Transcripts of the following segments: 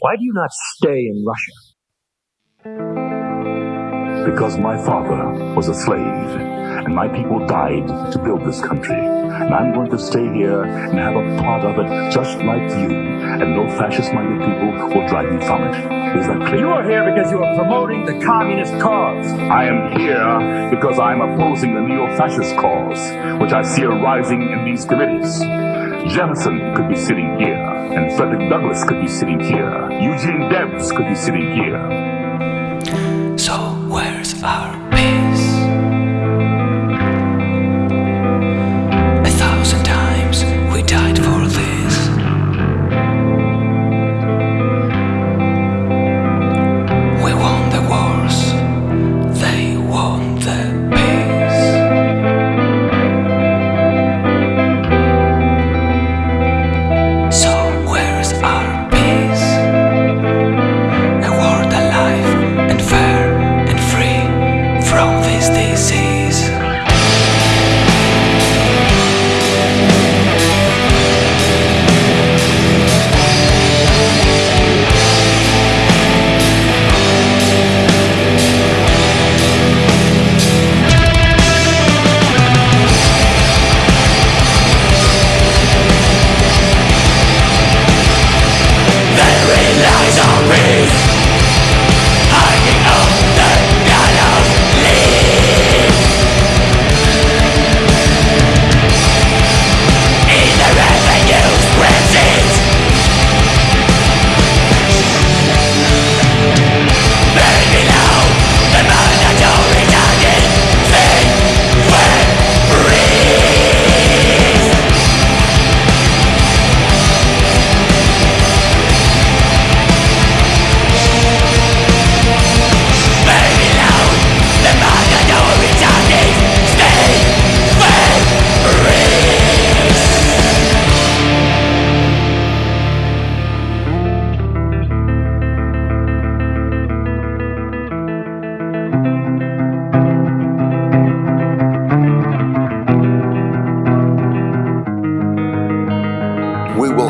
Why do you not stay in Russia? Because my father was a slave, and my people died to build this country. And I'm going to stay here and have a part of it just like you, and no fascist-minded people will drive me from it. Is that clear? You are here because you are promoting the communist cause. I am here because I'm opposing the neo-fascist cause, which I see arising in these committees. Jefferson could be sitting here, and Frederick Douglass could be sitting here. Eugene Debs could be sitting here.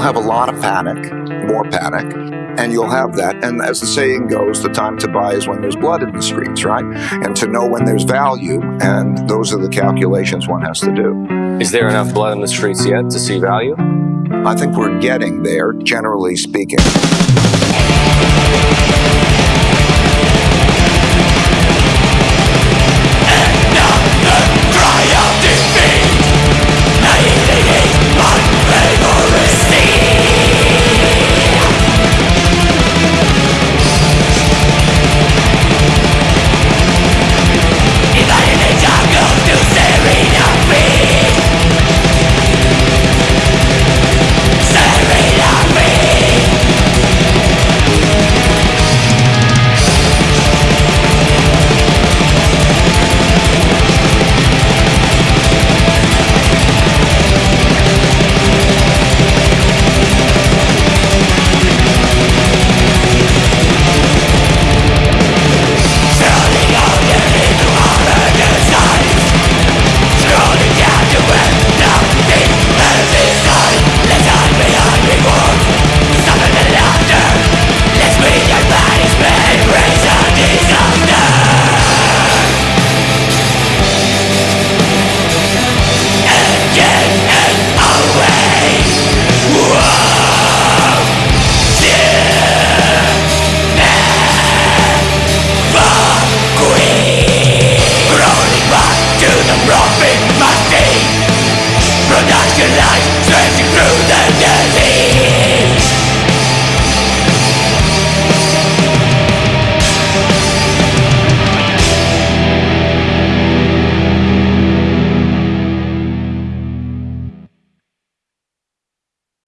Have a lot of panic, more panic, and you'll have that. And as the saying goes, the time to buy is when there's blood in the streets, right? And to know when there's value, and those are the calculations one has to do. Is there enough blood in the streets yet to see value? I think we're getting there, generally speaking.